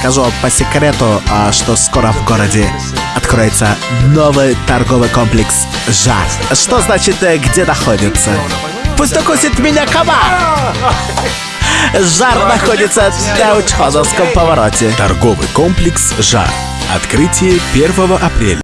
Скажу вам по секрету, а, что скоро в городе откроется новый торговый комплекс «Жар». Что значит, э, где находится? Пусть укусит меня комар! Жар находится на Учхозовском повороте. Торговый комплекс «Жар». Открытие 1 апреля.